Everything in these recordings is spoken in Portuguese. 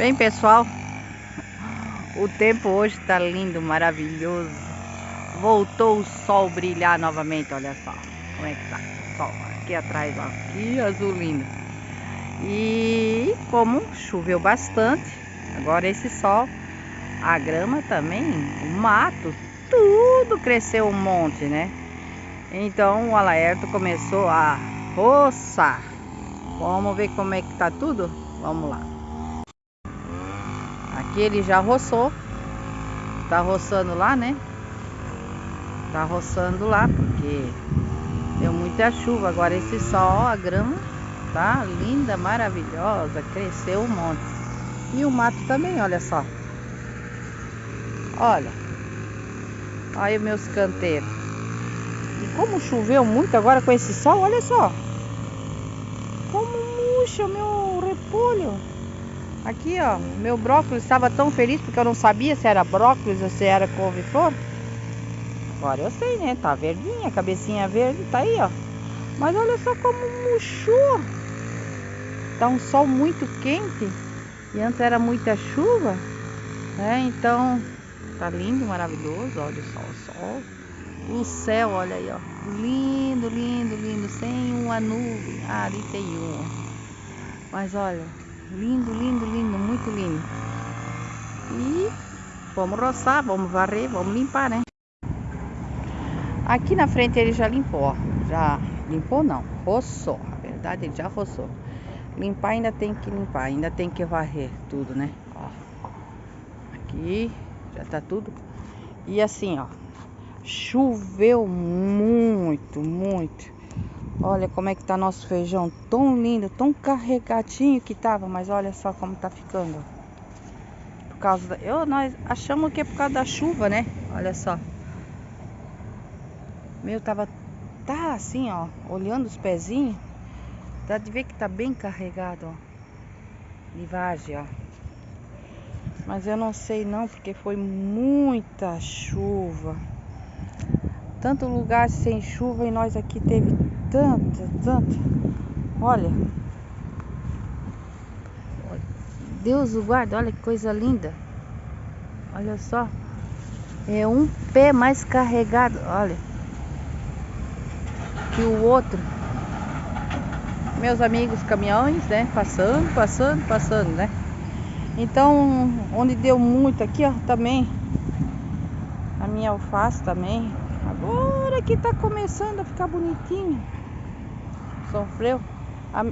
Bem, pessoal, o tempo hoje tá lindo, maravilhoso. Voltou o sol brilhar novamente, olha só como é que tá o sol. Aqui atrás, ó, que azul lindo. E como choveu bastante, agora esse sol, a grama também, o mato, tudo cresceu um monte, né? Então o Alaerto começou a roçar. Vamos ver como é que tá tudo? Vamos lá. Aqui ele já roçou. Tá roçando lá, né? Tá roçando lá porque deu muita chuva. Agora esse sol, a grama tá linda, maravilhosa. Cresceu um monte. E o mato também, olha só. Olha. Olha os meus canteiros. E como choveu muito agora com esse sol, olha só. Como murcha meu repolho. Aqui, ó, meu brócolis estava tão feliz porque eu não sabia se era brócolis ou se era couve-flor. Agora eu sei, né? Tá verdinha, cabecinha verde, tá aí, ó. Mas olha só como murchou. Tá um sol muito quente. E antes era muita chuva, né? Então, tá lindo, maravilhoso. Olha só o sol. O céu, olha aí, ó. Lindo, lindo, lindo. Sem uma nuvem. Ah, ali tem uma. Mas olha, Lindo, lindo, lindo, muito lindo. E vamos roçar, vamos varrer, vamos limpar, né? Aqui na frente ele já limpou, ó. Já limpou não, roçou. A verdade ele já roçou. Limpar ainda tem que limpar, ainda tem que varrer tudo, né? Ó. Aqui já tá tudo. E assim, ó. Choveu muito, muito. Olha como é que tá nosso feijão, tão lindo, tão carregadinho que tava, mas olha só como tá ficando. Por causa da... Eu, nós achamos que é por causa da chuva, né? Olha só. Meu, tava... Tá assim, ó, olhando os pezinhos. Dá de ver que tá bem carregado, ó. Livagem, ó. Mas eu não sei não, porque foi muita chuva. Tanto lugar sem chuva e nós aqui teve tanta, tanta. Olha. Deus o guarda, olha que coisa linda. Olha só. É um pé mais carregado, olha. Que o outro. Meus amigos caminhões, né? Passando, passando, passando, né? Então, onde deu muito aqui, ó, também. A minha alface também. Agora que tá começando a ficar bonitinho sofreu. A, a,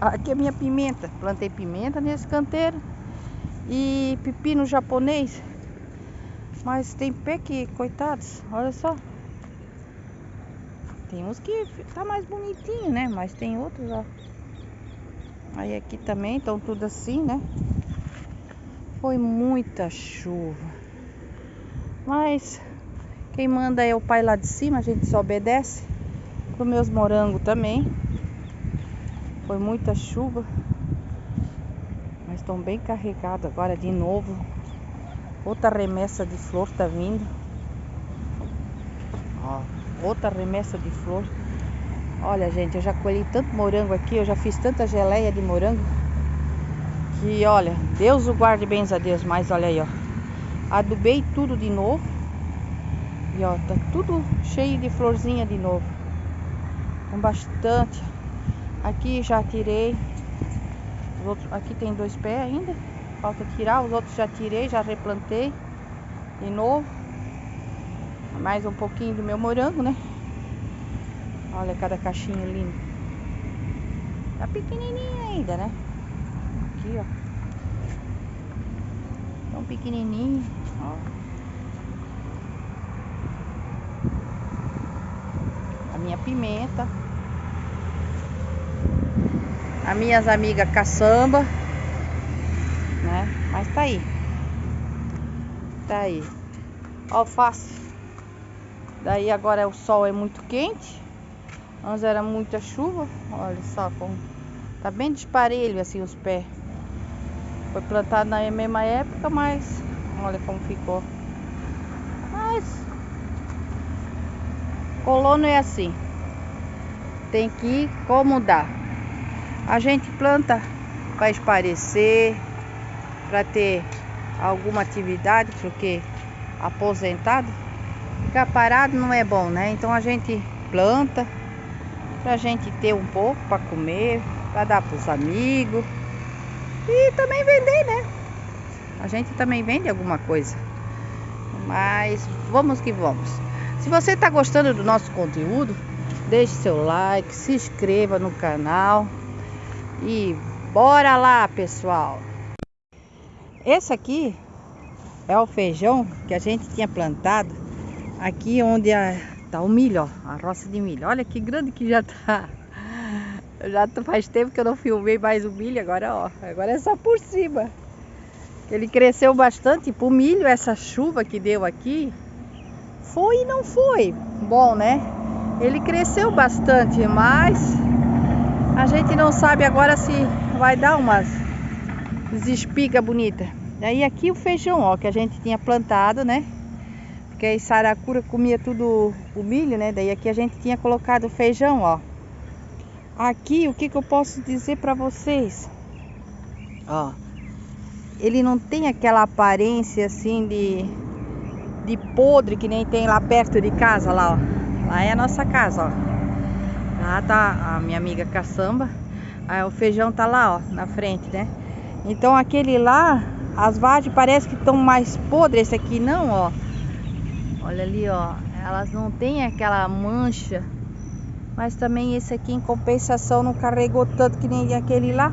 a, aqui é minha pimenta. Plantei pimenta nesse canteiro. E pepino japonês. Mas tem pé que, coitados, olha só. Tem uns que tá mais bonitinho, né? Mas tem outros, ó. Aí aqui também estão tudo assim, né? Foi muita chuva. Mas quem manda é o pai lá de cima, a gente só obedece para meus morangos também. Foi muita chuva. Mas estão bem carregados agora de novo. Outra remessa de flor tá vindo. Ó, outra remessa de flor. Olha, gente, eu já colhi tanto morango aqui, eu já fiz tanta geleia de morango. Que, olha, Deus o guarde bem a Deus. Mas olha aí, ó. Adubei tudo de novo. E ó, tá tudo cheio de florzinha de novo com bastante. Aqui já tirei. Os outros, aqui tem dois pés ainda. Falta tirar. Os outros já tirei, já replantei. De novo. Mais um pouquinho do meu morango, né? Olha cada caixinha linda. Tá pequenininha ainda, né? Aqui, ó. Tão pequenininho, ó. A minha pimenta as minhas amigas caçamba, né? Mas tá aí. Tá aí. Alface. Daí agora o sol é muito quente. Antes era muita chuva. Olha só como tá bem desparelho assim os pés. Foi plantado na mesma época, mas olha como ficou. Mas colono é assim. Tem que ir como dá. A gente planta para esparecer, para ter alguma atividade, porque aposentado, ficar parado não é bom, né? Então a gente planta pra gente ter um pouco para comer, para dar pros amigos e também vender, né? A gente também vende alguma coisa. Mas vamos que vamos. Se você está gostando do nosso conteúdo, deixe seu like, se inscreva no canal e bora lá, pessoal. Esse aqui é o feijão que a gente tinha plantado aqui onde está o milho, ó, a roça de milho. Olha que grande que já tá. Já faz tempo que eu não filmei mais o milho, agora ó, agora é só por cima. Ele cresceu bastante pro milho, essa chuva que deu aqui, foi e não foi bom, né? Ele cresceu bastante, mas a gente não sabe agora se vai dar umas espigas bonitas. Daí aqui o feijão, ó, que a gente tinha plantado, né? Porque a saracura comia tudo o milho, né? Daí aqui a gente tinha colocado feijão, ó. Aqui, o que que eu posso dizer para vocês? Ó, ele não tem aquela aparência assim de, de podre que nem tem lá perto de casa, lá, ó. Lá é a nossa casa, ó. Lá tá a minha amiga caçamba. Aí o feijão tá lá, ó, na frente, né? Então aquele lá as vagens parece que estão mais podres, esse aqui não, ó. Olha ali, ó. Elas não têm aquela mancha. Mas também esse aqui em compensação não carregou tanto que nem aquele lá.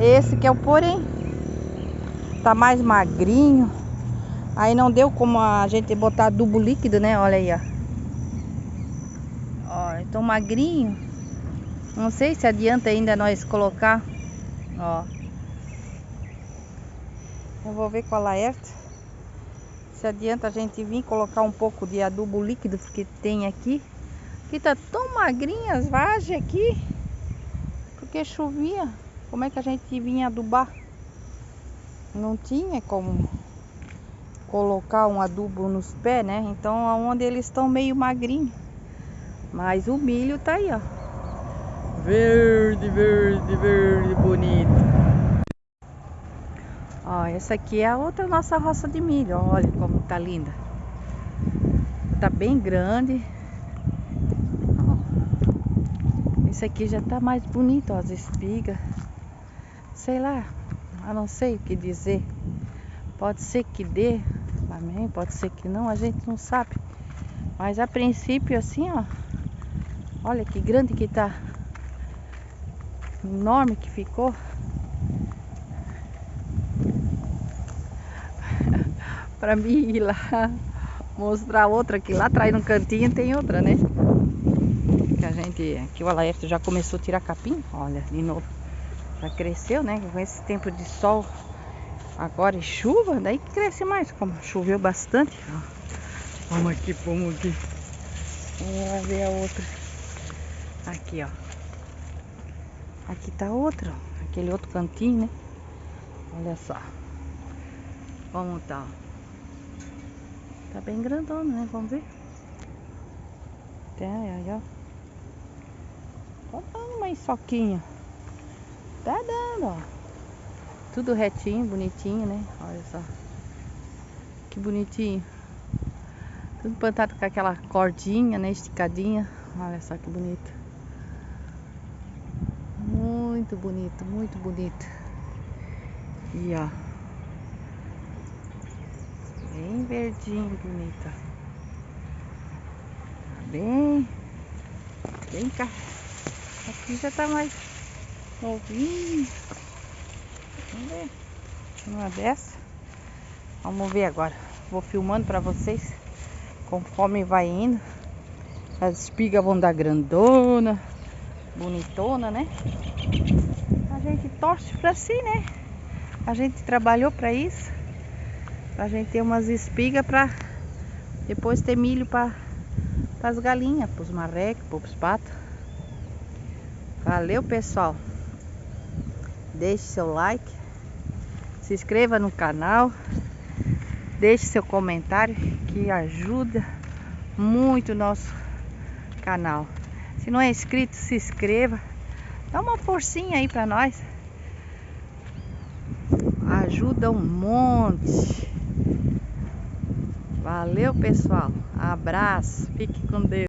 Esse que é o porém. Tá mais magrinho. Aí não deu como a gente botar adubo líquido, né? Olha aí, ó. Ó, então magrinho. Não sei se adianta ainda nós colocar. Ó. Eu vou ver com a Laerte se adianta a gente vir colocar um pouco de adubo líquido que tem aqui. Que tá tão magrinha as vagens aqui. Porque chovia. Como é que a gente vinha adubar? Não tinha como colocar um adubo nos pés, né? Então aonde eles estão meio magrinhos. Mas o milho tá aí, ó. Verde, verde, verde, bonito. Ó, essa aqui é a outra nossa roça de milho. Olha como tá linda. Tá bem grande. Ó. Esse aqui já tá mais bonito, ó, as espigas. Sei lá, eu não sei o que dizer. Pode ser que dê, amém, pode ser que não, a gente não sabe. Mas a princípio assim, ó. Olha que grande que tá. Enorme que ficou. para mim ir lá mostrar outra que lá atrás no cantinho tem outra, né? Que a gente, aqui o Alaerte já começou a tirar capim, olha, de novo. Já cresceu, né? Com esse tempo de sol agora e chuva, daí que cresce mais, como choveu bastante. Ó. Vamos aqui, vamos aqui. Vamos ver a outra. Aqui, ó. Aqui tá outra. Aquele outro cantinho, né? Olha só. Como tá, ó. Tá bem grandona, né? Vamos ver. Tem aí, ó. Dando uma soquinha. Tá dando, ó. Tudo retinho, bonitinho, né? Olha só. Que bonitinho. Tudo plantado com aquela cordinha, né? Esticadinha. Olha só que bonito. Muito bonito, muito bonito. E ó. Bem verdinho, bonita. Tá bem. Bem cá. Aqui já tá mais novinho. Vamos ver. Uma dessa. Vamos ver agora. Vou filmando pra vocês. Conforme vai indo. As espigas vão dar grandona. Bonitona, né? A gente torce pra si, né? A gente trabalhou pra isso. Pra gente ter umas espigas pra depois ter milho para as galinhas, pros marrecos, pros patos. Valeu, pessoal. Deixe seu like. Se inscreva no canal. Deixe seu comentário que ajuda muito o nosso canal. Se não é inscrito, se inscreva. Dá uma forcinha aí pra nós. Ajuda um monte. Valeu, pessoal. Abraço. Fique com Deus.